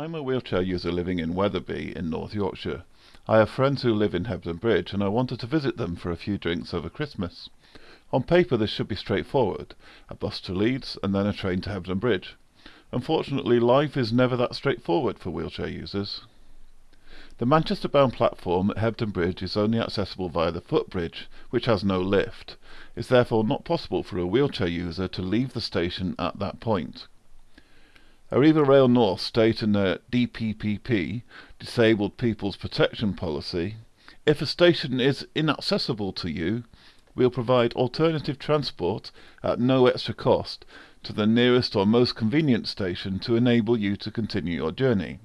I'm a wheelchair user living in Wetherby in North Yorkshire. I have friends who live in Hebden Bridge and I wanted to visit them for a few drinks over Christmas. On paper this should be straightforward, a bus to Leeds and then a train to Hebden Bridge. Unfortunately life is never that straightforward for wheelchair users. The Manchester bound platform at Hebden Bridge is only accessible via the footbridge, which has no lift. It's therefore not possible for a wheelchair user to leave the station at that point. Arriva Rail North state in their DPPP, Disabled People's Protection Policy, if a station is inaccessible to you, we'll provide alternative transport at no extra cost to the nearest or most convenient station to enable you to continue your journey.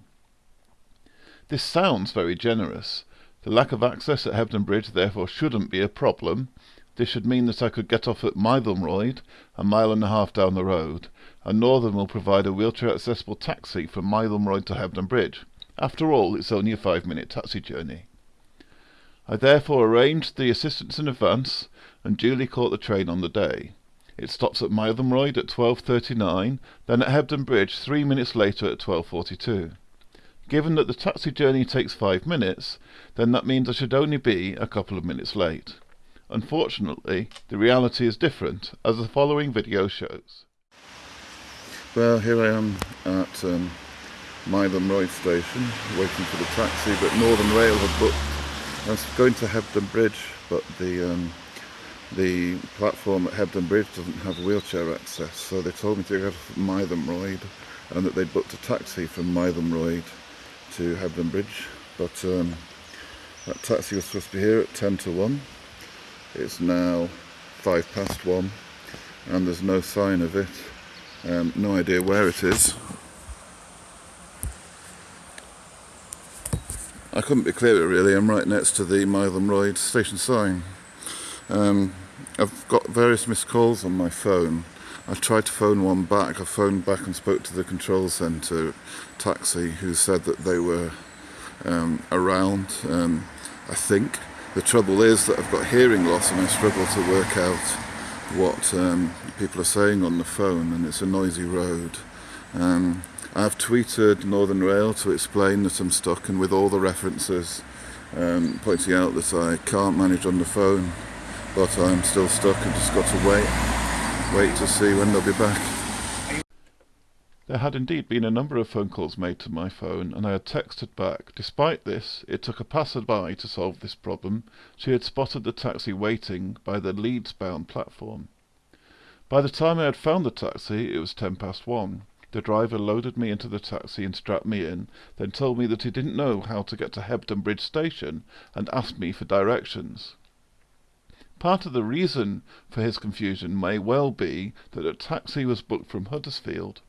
This sounds very generous. The lack of access at Hebden Bridge therefore shouldn't be a problem. This should mean that I could get off at Mytholmroyd, a mile and a half down the road, and Northern will provide a wheelchair accessible taxi from Mytholmroyd to Hebden Bridge. After all, it's only a five minute taxi journey. I therefore arranged the assistance in advance and duly caught the train on the day. It stops at Mytholmroyd at 12.39, then at Hebden Bridge three minutes later at 12.42. Given that the taxi journey takes five minutes, then that means I should only be a couple of minutes late. Unfortunately, the reality is different, as the following video shows. Well, here I am at um, Mytholmroyd station, waiting for the taxi, but Northern Rail have booked. I was going to Hebden Bridge, but the um, the platform at Hebden Bridge doesn't have wheelchair access, so they told me to go to Mytholmroyd and that they'd booked a taxi from Mytholmroyd to Hebden Bridge but um, that taxi was supposed to be here at 10 to 1 it's now 5 past 1 and there's no sign of it. Um, no idea where it is. I couldn't be clearer really. I'm right next to the Mytholmroyd station sign. Um, I've got various missed calls on my phone. I tried to phone one back. I phoned back and spoke to the control centre taxi who said that they were um, around. Um, I think the trouble is that I've got hearing loss and I struggle to work out what um, people are saying on the phone and it's a noisy road. Um, I've tweeted Northern Rail to explain that I'm stuck and with all the references um, pointing out that I can't manage on the phone but I'm still stuck and just got to wait wait to see when they'll be back. There had indeed been a number of phone calls made to my phone, and I had texted back. Despite this, it took a passer-by to solve this problem. She had spotted the taxi waiting by the Leeds-bound platform. By the time I had found the taxi, it was ten past one. The driver loaded me into the taxi and strapped me in, then told me that he didn't know how to get to Hebden Bridge station, and asked me for directions. Part of the reason for his confusion may well be that a taxi was booked from Huddersfield.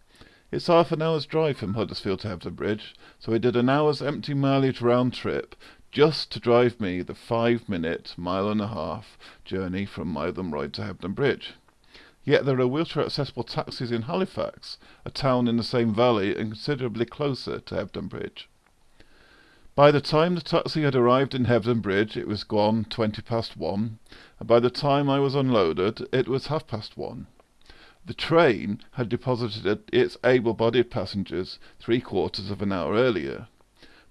It's half an hour's drive from Huddersfield to Hebden Bridge, so he did an hour's empty mileage round trip just to drive me the five minute, mile and a half journey from Mytholmroyd to Hebden Bridge. Yet there are wheelchair accessible taxis in Halifax, a town in the same valley and considerably closer to Hebden Bridge. By the time the taxi had arrived in Hebden Bridge it was gone twenty past one, and by the time I was unloaded it was half past one. The train had deposited its able-bodied passengers three quarters of an hour earlier.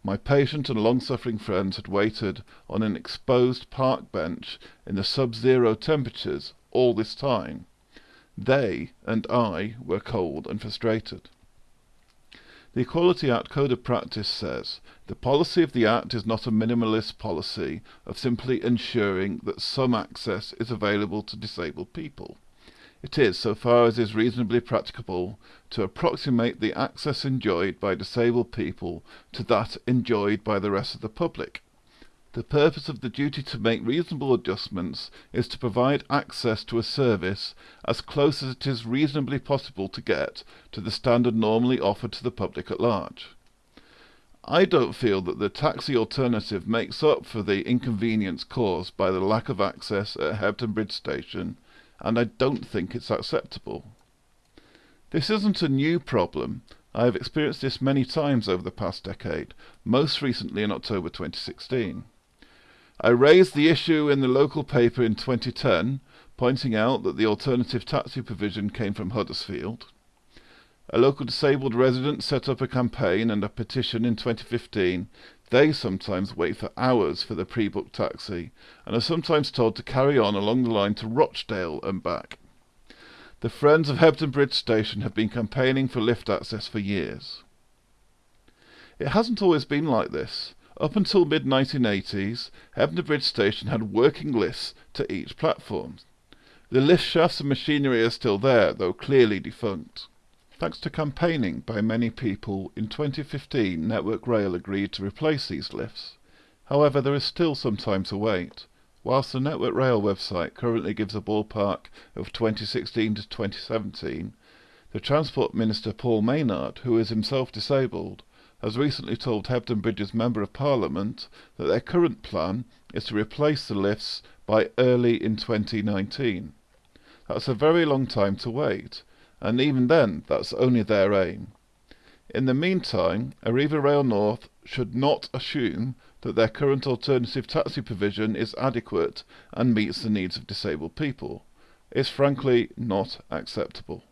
My patient and long-suffering friends had waited on an exposed park bench in the sub-zero temperatures all this time. They and I were cold and frustrated. The Equality Act Code of Practice says the policy of the Act is not a minimalist policy of simply ensuring that some access is available to disabled people. It is, so far as is reasonably practicable, to approximate the access enjoyed by disabled people to that enjoyed by the rest of the public. The purpose of the duty to make reasonable adjustments is to provide access to a service as close as it is reasonably possible to get to the standard normally offered to the public at large. I don't feel that the taxi alternative makes up for the inconvenience caused by the lack of access at Hebden Bridge station, and I don't think it's acceptable. This isn't a new problem. I have experienced this many times over the past decade, most recently in October 2016. I raised the issue in the local paper in 2010, pointing out that the alternative taxi provision came from Huddersfield. A local disabled resident set up a campaign and a petition in 2015. They sometimes wait for hours for the pre-booked taxi and are sometimes told to carry on along the line to Rochdale and back. The Friends of Hebden Bridge Station have been campaigning for lift access for years. It hasn't always been like this. Up until mid 1980s, Hebden Bridge Station had working lifts to each platform. The lift shafts and machinery are still there, though clearly defunct. Thanks to campaigning by many people, in 2015 Network Rail agreed to replace these lifts. However, there is still some time to wait. Whilst the Network Rail website currently gives a ballpark of 2016 to 2017, the Transport Minister Paul Maynard, who is himself disabled, has recently told Hebden Bridge's Member of Parliament that their current plan is to replace the lifts by early in 2019. That's a very long time to wait, and even then that's only their aim. In the meantime, Arriva Rail North should not assume that their current alternative taxi provision is adequate and meets the needs of disabled people. It's frankly not acceptable.